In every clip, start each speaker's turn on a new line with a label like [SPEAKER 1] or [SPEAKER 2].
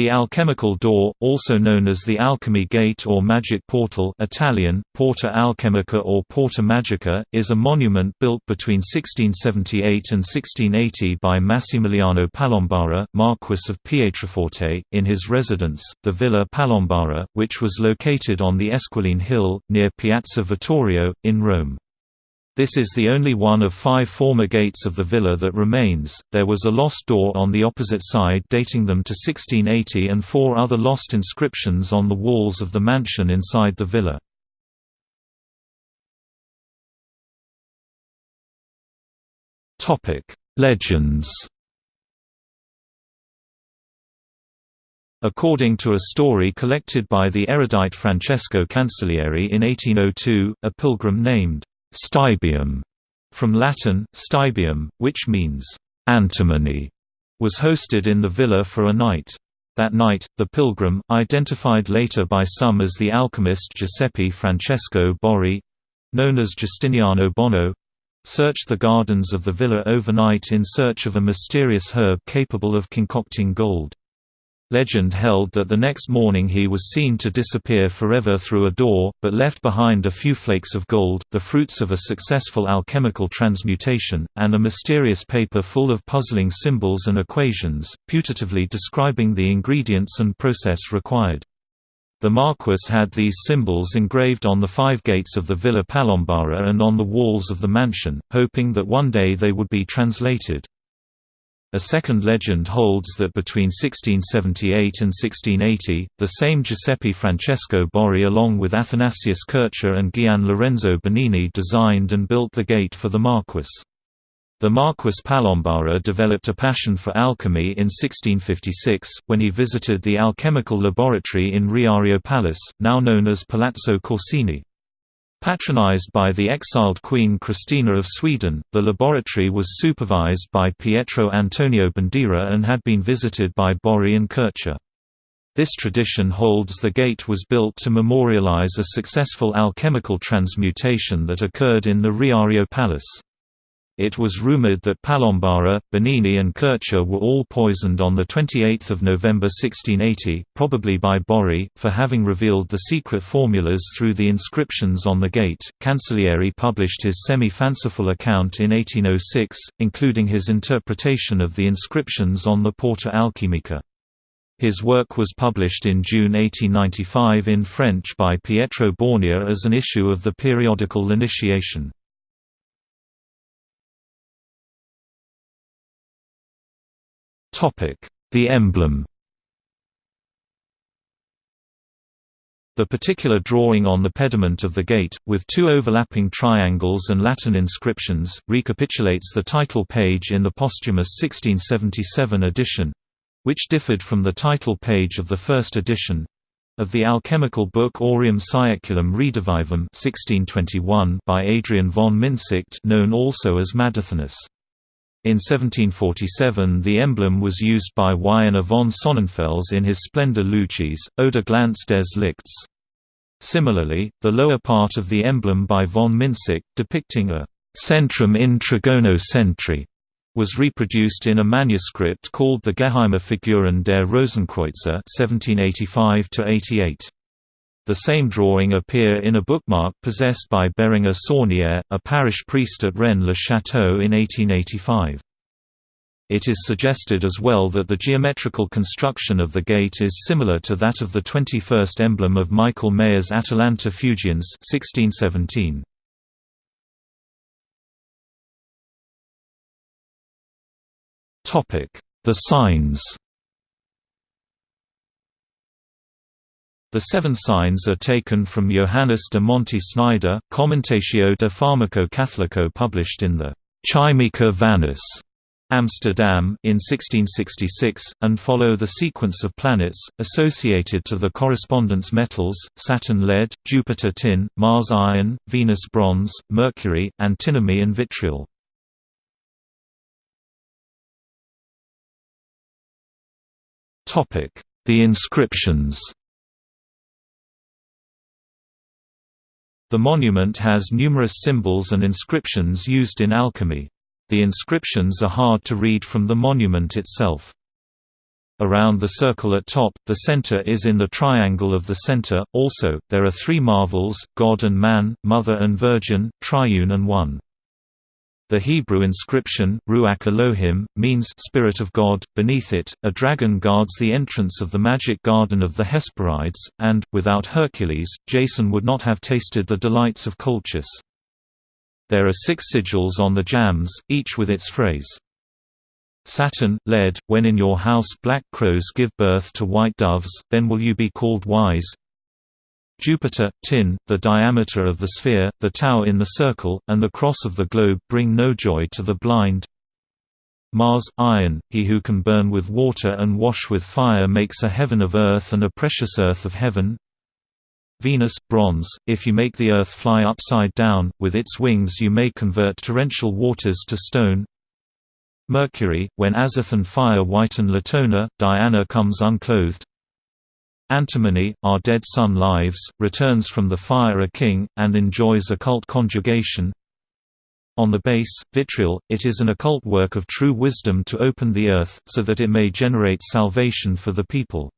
[SPEAKER 1] The alchemical door, also known as the alchemy gate or magic portal Italian, Porta Alchemica or Porta Magica, is a monument built between 1678 and 1680 by Massimiliano Palombara, Marquis of Pietraforte, in his residence, the Villa Palombara, which was located on the Esquiline Hill, near Piazza Vittorio, in Rome. This is the only one of five former gates of the villa that remains. There was a lost door on the opposite side dating them to 1680 and four other lost inscriptions on the walls of the mansion inside the villa. Topic: Legends. According to a story collected by the erudite Francesco Cancellieri in 1802, a pilgrim named Stibium, from Latin, stibium, which means antimony, was hosted in the villa for a night. That night, the pilgrim, identified later by some as the alchemist Giuseppe Francesco Borri—known as Giustiniano Bono searched the gardens of the villa overnight in search of a mysterious herb capable of concocting gold. Legend held that the next morning he was seen to disappear forever through a door, but left behind a few flakes of gold, the fruits of a successful alchemical transmutation, and a mysterious paper full of puzzling symbols and equations, putatively describing the ingredients and process required. The Marquis had these symbols engraved on the five gates of the Villa Palombara and on the walls of the mansion, hoping that one day they would be translated. A second legend holds that between 1678 and 1680, the same Giuseppe Francesco Borri along with Athanasius Kircher and Gian Lorenzo Bernini designed and built the gate for the Marquis. The Marquis Palombara developed a passion for alchemy in 1656, when he visited the alchemical laboratory in Riario Palace, now known as Palazzo Corsini. Patronized by the exiled Queen Christina of Sweden, the laboratory was supervised by Pietro Antonio Bandiera and had been visited by Borri and Kircher. This tradition holds the gate was built to memorialize a successful alchemical transmutation that occurred in the Riario Palace. It was rumored that Palombara, Bernini and Kircher were all poisoned on 28 November 1680, probably by Borri, for having revealed the secret formulas through the inscriptions on the gate. Cancellieri published his semi-fanciful account in 1806, including his interpretation of the inscriptions on the Porta Alchimica. His work was published in June 1895 in French by Pietro Bornia as an issue of the periodical L'Initiation. The emblem The particular drawing on the pediment of the gate, with two overlapping triangles and Latin inscriptions, recapitulates the title page in the posthumous 1677 edition—which differed from the title page of the first edition, of the alchemical book Aureum Saeculum Redivivum 1621 by Adrian von Mynsicht known also as Madathanus. In 1747 the emblem was used by Wiener von Sonnenfels in his Splendor Lucis, Oder Glanz des Lichts. Similarly, the lower part of the emblem by von Mynsicht, depicting a «centrum in trigono centri», was reproduced in a manuscript called the Geheime Figuren der Rosenkreuzer 1785 -88. The same drawing appear in a bookmark possessed by Bérenger Saunière, a parish priest at Rennes-le-Château in 1885. It is suggested as well that the geometrical construction of the gate is similar to that of the 21st emblem of Michael Maier's Atalanta Fugiens 1617. The signs The seven signs are taken from Johannes de Monte Snyder, Commentatio de Pharmaco Catholico published in the Chymica Vannus, Amsterdam in 1666, and follow the sequence of planets, associated to the correspondence metals, Saturn lead, Jupiter tin, Mars iron, Venus bronze, Mercury, antimony and vitriol. The inscriptions The monument has numerous symbols and inscriptions used in alchemy. The inscriptions are hard to read from the monument itself. Around the circle at top, the center is in the triangle of the center. Also, there are three marvels God and man, Mother and Virgin, Triune and One. The Hebrew inscription, Ruach Elohim, means Spirit of God. Beneath it, a dragon guards the entrance of the magic garden of the Hesperides, and, without Hercules, Jason would not have tasted the delights of Colchis. There are six sigils on the jambs, each with its phrase. Saturn, lead, when in your house black crows give birth to white doves, then will you be called wise, Jupiter, tin, the diameter of the sphere, the tau in the circle, and the cross of the globe bring no joy to the blind. Mars, iron, he who can burn with water and wash with fire makes a heaven of earth and a precious earth of heaven. Venus, bronze, if you make the earth fly upside down, with its wings you may convert torrential waters to stone. Mercury, when Azathan fire whiten Latona, Diana comes unclothed. Antimony, our dead son lives, returns from the fire a king, and enjoys occult conjugation. On the base, vitriol, it is an occult work of true wisdom to open the earth, so that it may generate salvation for the people.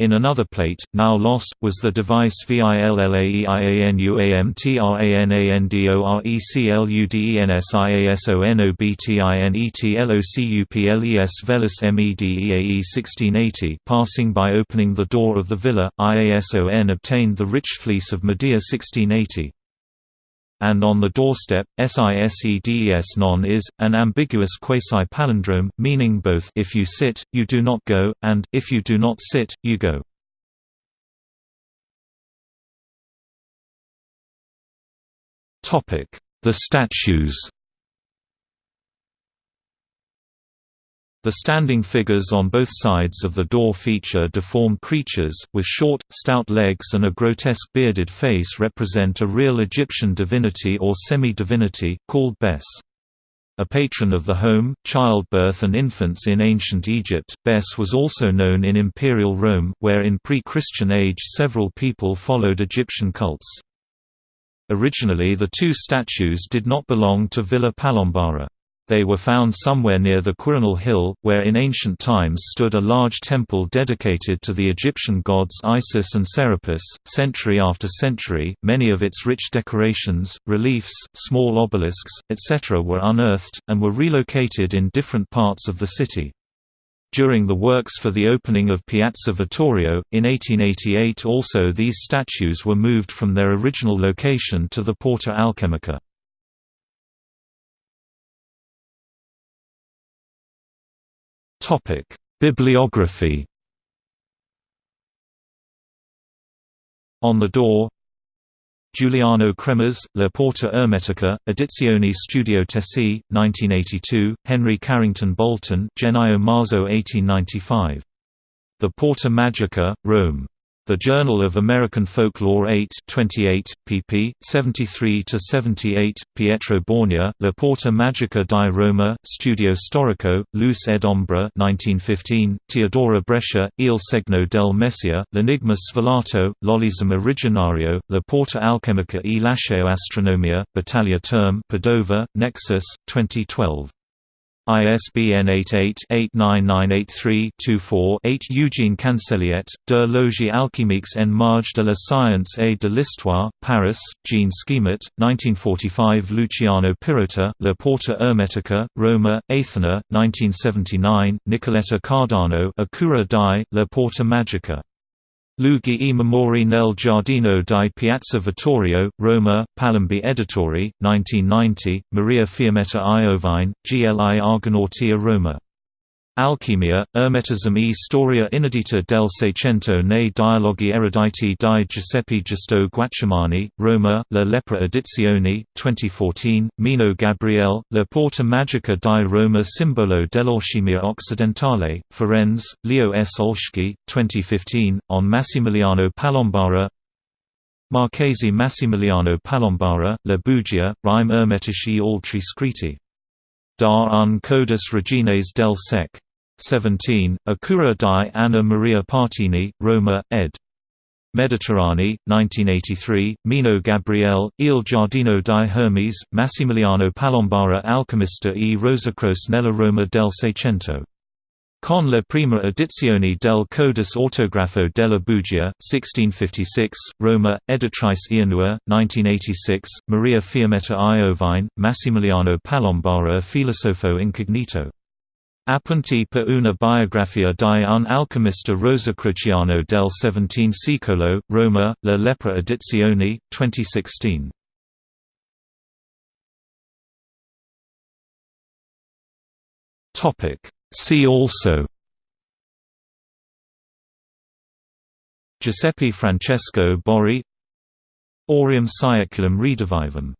[SPEAKER 1] In another plate, now lost, was the device VILLAEIANUAMTRANANDORECLUDINESIASONOBTINETLOCUPLES Velis MEDEAE 1680 passing by opening the door of the villa, IASON obtained the rich fleece of Medea 1680 and on the doorstep, SISEDES non is, an ambiguous quasi-palindrome, meaning both if you sit, you do not go, and if you do not sit, you go. The statues The standing figures on both sides of the door feature deformed creatures, with short, stout legs and a grotesque bearded face represent a real Egyptian divinity or semi-divinity, called Bes. A patron of the home, childbirth and infants in ancient Egypt, Bes was also known in Imperial Rome, where in pre-Christian age several people followed Egyptian cults. Originally the two statues did not belong to Villa Palombara. They were found somewhere near the Quirinal Hill, where in ancient times stood a large temple dedicated to the Egyptian gods Isis and Serapis. Century after century, many of its rich decorations, reliefs, small obelisks, etc. were unearthed, and were relocated in different parts of the city. During the works for the opening of Piazza Vittorio, in 1888 also these statues were moved from their original location to the Porta Alchemica. Topic: Bibliography. On the door Giuliano Kremmerz, La Porta Ermetica, Edizioni Studio Tessi, 1982, Henry Carrington Bolton Genio Marzo 1895. The Porta Magica, Rome. The Journal of American Folklore 8 28, pp. 73–78, Pietro Bornia, La Porta Magica di Roma, Studio Storico, Luce ed Ombra 1915, Teodora Brescia, Il Segno del Messia, L'Enigma Svelato, L'Olism Originario, La Porta Alchemica e Lasceo Astronomia, Battaglia Term Padova, Nexus, 2012. ISBN 88-89983-24-8 Eugene Canseliet, De Logie alchimiques en marge de la science et de l'histoire, Paris, Jean Schemit, 1945 Luciano Pirrotta, La Porta Ermetica, Roma, Athena, 1979 Nicoletta Cardano A Cura di, La Porta Magica Luigi e Memori nel Giardino di Piazza Vittorio, Roma, Palombi Editori, 1990, Maria Fiammetta Iovine, GLI Argonautia Roma Alchimia, Ermetism e storia inedita del Seicento nei dialoghi eruditi di Giuseppe Giusto Guaccimanni, Roma, La Lepra Edizioni, 2014, Mino Gabriel, La Porta Magica di Roma Simbolo dell'Alchimia Occidentale, Firenze, Leo S. Olschki, 2015, on Massimiliano Palombara Marchesi Massimiliano Palombara, La Bugia, Rime Ermetici Altri Scritti Dar un Codes Regines del Sec. 17, A Cura di Anna Maria Partini, Roma, ed. Mediterranee, 1983, Mino Gabriel, Il Giardino di Hermes, Massimiliano Palombara Alchemista e Rosacros nella Roma del Seicento Con la prima edizione del Codice Autografo della Bugia, 1656, Roma, Editrice Ianua, 1986, Maria Fiammetta Iovine, Massimiliano Palombara Filosofo Incognito. Appunti per una biografia di un alchemista rosicruciano del XVII secolo, Roma, La Lepra Edizioni, 2016. See also Giuseppe Francesco Borri Aureum Saeculum Redivivum